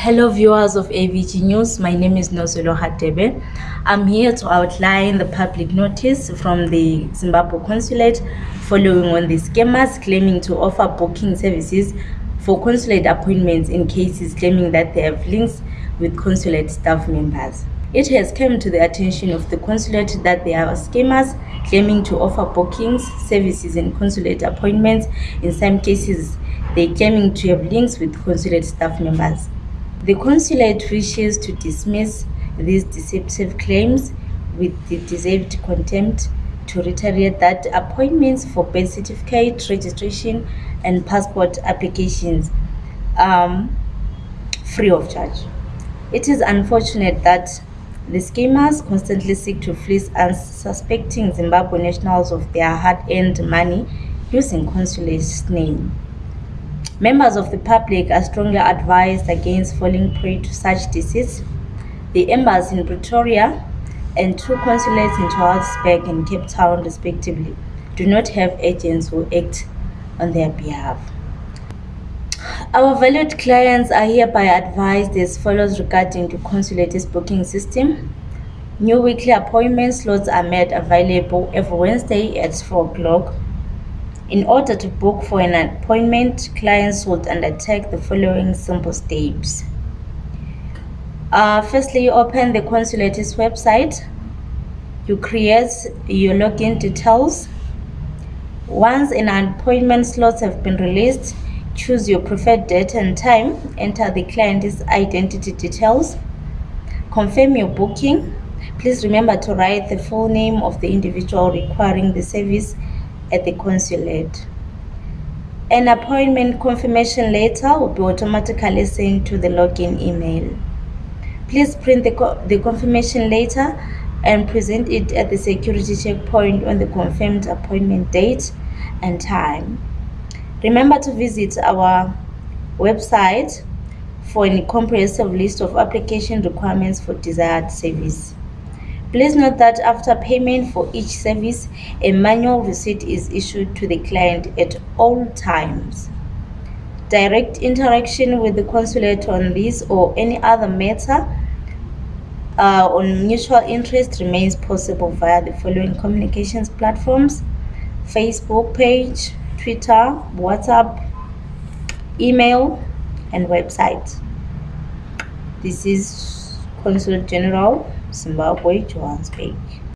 Hello viewers of AVG News, my name is Nozelo Hadebe. I'm here to outline the public notice from the Zimbabwe Consulate following on the scammers claiming to offer booking services for consulate appointments in cases claiming that they have links with consulate staff members. It has come to the attention of the consulate that there are scammers claiming to offer bookings, services and consulate appointments. In some cases, they claiming to have links with consulate staff members. The consulate wishes to dismiss these deceptive claims with the deserved contempt to reiterate that appointments for birth certificate, registration, and passport applications um, free of charge. It is unfortunate that the schemers constantly seek to fleece unsuspecting Zimbabwe nationals of their hard-earned money using consulate's name. Members of the public are strongly advised against falling prey to such deceits. The embassy in Pretoria and two consulates in Johannesburg and Cape Town, respectively, do not have agents who act on their behalf. Our valued clients are hereby advised as follows regarding the consulate's booking system. New weekly appointment slots are made available every Wednesday at 4 o'clock in order to book for an appointment, clients would undertake the following simple steps. Uh, firstly, you open the consulate's website. You create your login details. Once an appointment slots have been released, choose your preferred date and time. Enter the client's identity details. Confirm your booking. Please remember to write the full name of the individual requiring the service at the consulate. An appointment confirmation letter will be automatically sent to the login email. Please print the, co the confirmation letter and present it at the security checkpoint on the confirmed appointment date and time. Remember to visit our website for a comprehensive list of application requirements for desired service. Please note that after payment for each service, a manual receipt is issued to the client at all times. Direct interaction with the consulate on this or any other matter uh, on mutual interest remains possible via the following communications platforms Facebook page, Twitter, WhatsApp, email, and website. This is Consulate General Zimbabwe, Johannesburg.